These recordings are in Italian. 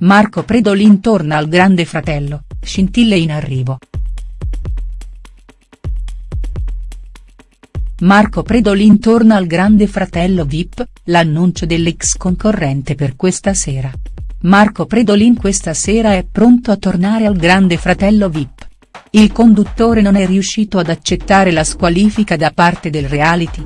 Marco Predolin torna al Grande Fratello, scintille in arrivo. Marco Predolin torna al Grande Fratello Vip, l'annuncio dell'ex concorrente per questa sera. Marco Predolin questa sera è pronto a tornare al Grande Fratello Vip. Il conduttore non è riuscito ad accettare la squalifica da parte del reality.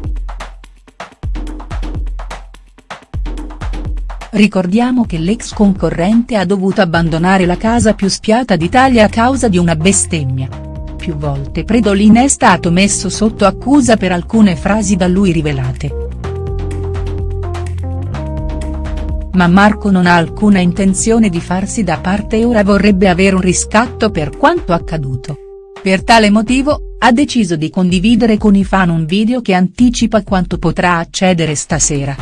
Ricordiamo che l'ex concorrente ha dovuto abbandonare la casa più spiata d'Italia a causa di una bestemmia più volte Predolin è stato messo sotto accusa per alcune frasi da lui rivelate. Ma Marco non ha alcuna intenzione di farsi da parte e ora vorrebbe avere un riscatto per quanto accaduto. Per tale motivo, ha deciso di condividere con i fan un video che anticipa quanto potrà accedere stasera.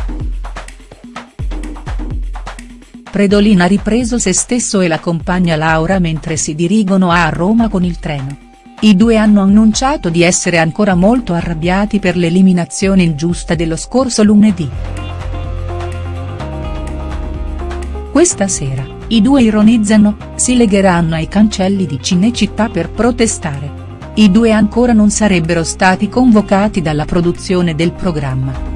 Predolin ha ripreso se stesso e la compagna Laura mentre si dirigono a Roma con il treno. I due hanno annunciato di essere ancora molto arrabbiati per l'eliminazione ingiusta dello scorso lunedì. Questa sera, i due ironizzano, si legheranno ai cancelli di Cinecittà per protestare. I due ancora non sarebbero stati convocati dalla produzione del programma.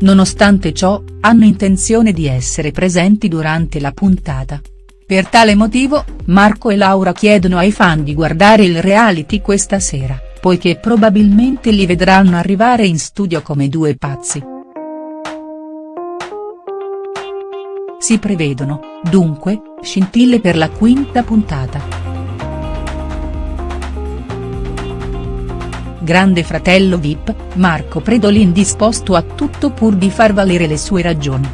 Nonostante ciò, hanno intenzione di essere presenti durante la puntata. Per tale motivo, Marco e Laura chiedono ai fan di guardare il reality questa sera, poiché probabilmente li vedranno arrivare in studio come due pazzi. Si prevedono, dunque, scintille per la quinta puntata. Grande fratello Vip, Marco Predolin disposto a tutto pur di far valere le sue ragioni.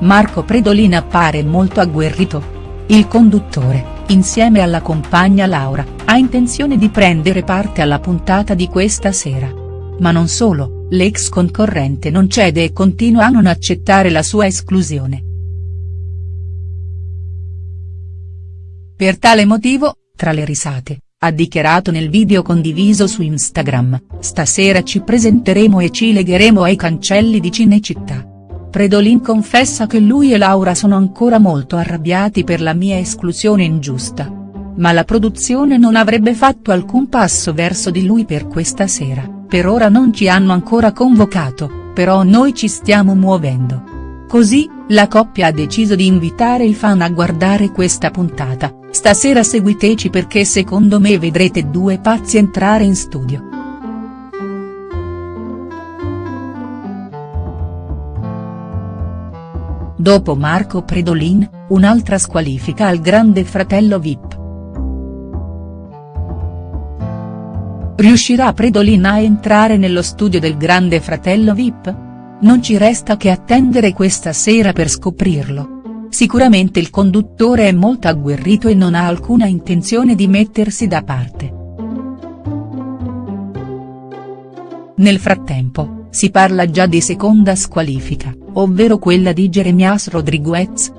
Marco Predolin appare molto agguerrito. Il conduttore, insieme alla compagna Laura, ha intenzione di prendere parte alla puntata di questa sera. Ma non solo, l'ex concorrente non cede e continua a non accettare la sua esclusione. Per tale motivo, tra le risate, ha dichiarato nel video condiviso su Instagram, stasera ci presenteremo e ci legheremo ai cancelli di Cinecittà. Predolin confessa che lui e Laura sono ancora molto arrabbiati per la mia esclusione ingiusta. Ma la produzione non avrebbe fatto alcun passo verso di lui per questa sera, per ora non ci hanno ancora convocato, però noi ci stiamo muovendo. Così, la coppia ha deciso di invitare il fan a guardare questa puntata, stasera seguiteci perché secondo me vedrete due pazzi entrare in studio. Dopo Marco Predolin, un'altra squalifica al Grande Fratello Vip. Riuscirà Predolin a entrare nello studio del Grande Fratello Vip? Non ci resta che attendere questa sera per scoprirlo. Sicuramente il conduttore è molto agguerrito e non ha alcuna intenzione di mettersi da parte. Nel frattempo, si parla già di seconda squalifica, ovvero quella di Jeremias Rodriguez,